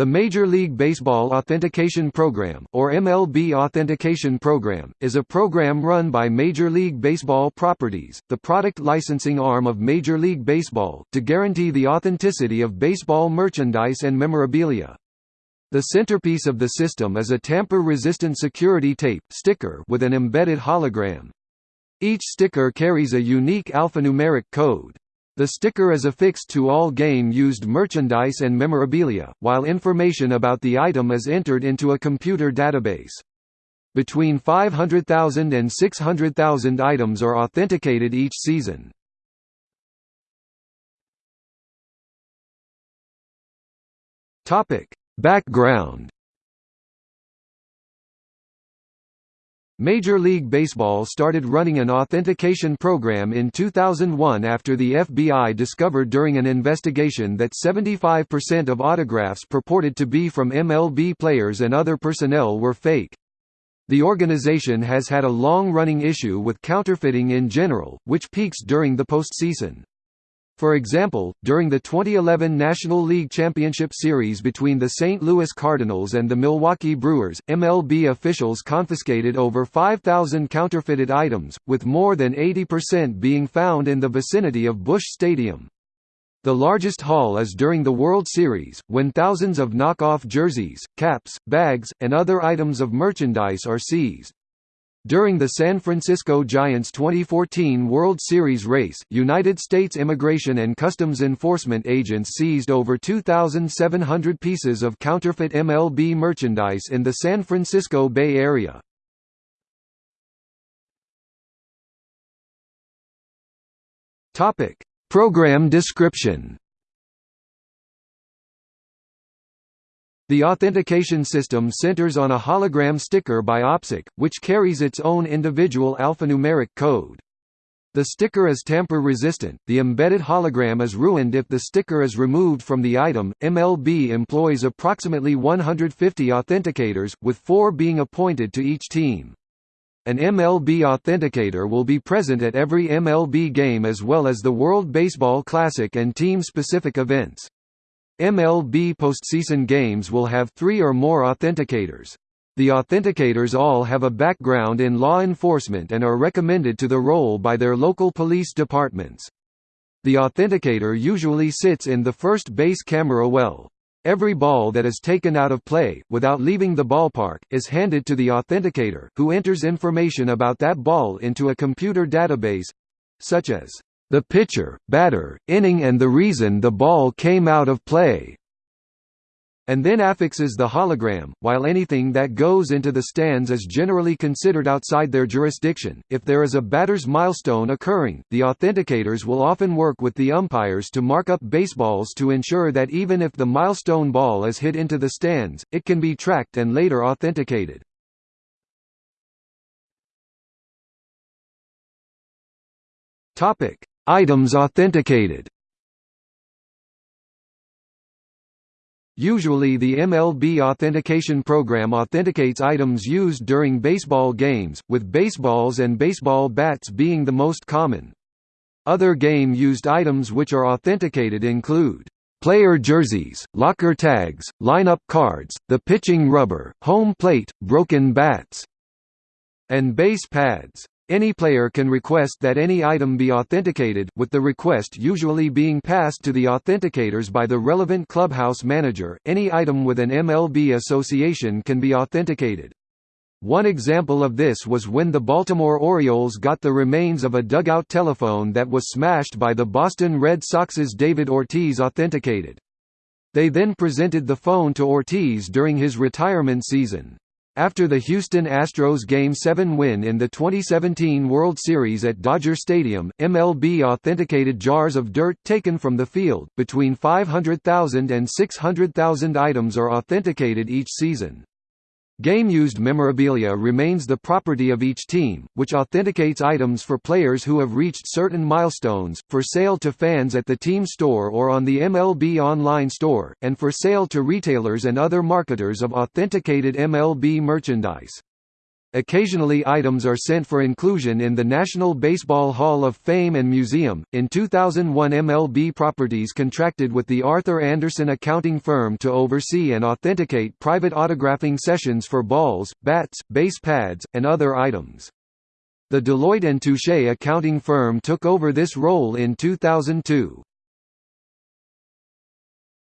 The Major League Baseball Authentication Program or MLB Authentication Program, is a program run by Major League Baseball Properties, the product licensing arm of Major League Baseball, to guarantee the authenticity of baseball merchandise and memorabilia. The centerpiece of the system is a tamper-resistant security tape sticker with an embedded hologram. Each sticker carries a unique alphanumeric code. The sticker is affixed to all game-used merchandise and memorabilia, while information about the item is entered into a computer database. Between 500,000 and 600,000 items are authenticated each season. Background Major League Baseball started running an authentication program in 2001 after the FBI discovered during an investigation that 75% of autographs purported to be from MLB players and other personnel were fake. The organization has had a long-running issue with counterfeiting in general, which peaks during the postseason. For example, during the 2011 National League Championship Series between the St. Louis Cardinals and the Milwaukee Brewers, MLB officials confiscated over 5,000 counterfeited items, with more than 80% being found in the vicinity of Busch Stadium. The largest haul is during the World Series, when thousands of knockoff jerseys, caps, bags, and other items of merchandise are seized. During the San Francisco Giants 2014 World Series race, United States Immigration and Customs Enforcement agents seized over 2,700 pieces of counterfeit MLB merchandise in the San Francisco Bay Area. Program description The authentication system centers on a hologram sticker by OpSec, which carries its own individual alphanumeric code. The sticker is tamper-resistant, the embedded hologram is ruined if the sticker is removed from the item. MLB employs approximately 150 authenticators, with four being appointed to each team. An MLB authenticator will be present at every MLB game as well as the World Baseball Classic and team-specific events. MLB postseason games will have three or more authenticators. The authenticators all have a background in law enforcement and are recommended to the role by their local police departments. The authenticator usually sits in the first base camera well. Every ball that is taken out of play, without leaving the ballpark, is handed to the authenticator, who enters information about that ball into a computer database—such as the pitcher, batter, inning and the reason the ball came out of play and then affixes the hologram, while anything that goes into the stands is generally considered outside their jurisdiction. If there is a batter's milestone occurring, the authenticators will often work with the umpires to mark up baseballs to ensure that even if the milestone ball is hit into the stands, it can be tracked and later authenticated. Topic: Items authenticated Usually the MLB authentication program authenticates items used during baseball games, with baseballs and baseball bats being the most common. Other game-used items which are authenticated include player jerseys, locker tags, lineup cards, the pitching rubber, home plate, broken bats, and base pads. Any player can request that any item be authenticated, with the request usually being passed to the authenticators by the relevant clubhouse manager. Any item with an MLB association can be authenticated. One example of this was when the Baltimore Orioles got the remains of a dugout telephone that was smashed by the Boston Red Sox's David Ortiz authenticated. They then presented the phone to Ortiz during his retirement season. After the Houston Astros Game 7 win in the 2017 World Series at Dodger Stadium, MLB authenticated jars of dirt taken from the field. Between 500,000 and 600,000 items are authenticated each season. Game-used memorabilia remains the property of each team, which authenticates items for players who have reached certain milestones, for sale to fans at the team store or on the MLB online store, and for sale to retailers and other marketers of authenticated MLB merchandise. Occasionally items are sent for inclusion in the National Baseball Hall of Fame and Museum. In 2001 MLB Properties contracted with the Arthur Andersen accounting firm to oversee and authenticate private autographing sessions for balls, bats, base pads, and other items. The Deloitte and Touche accounting firm took over this role in 2002.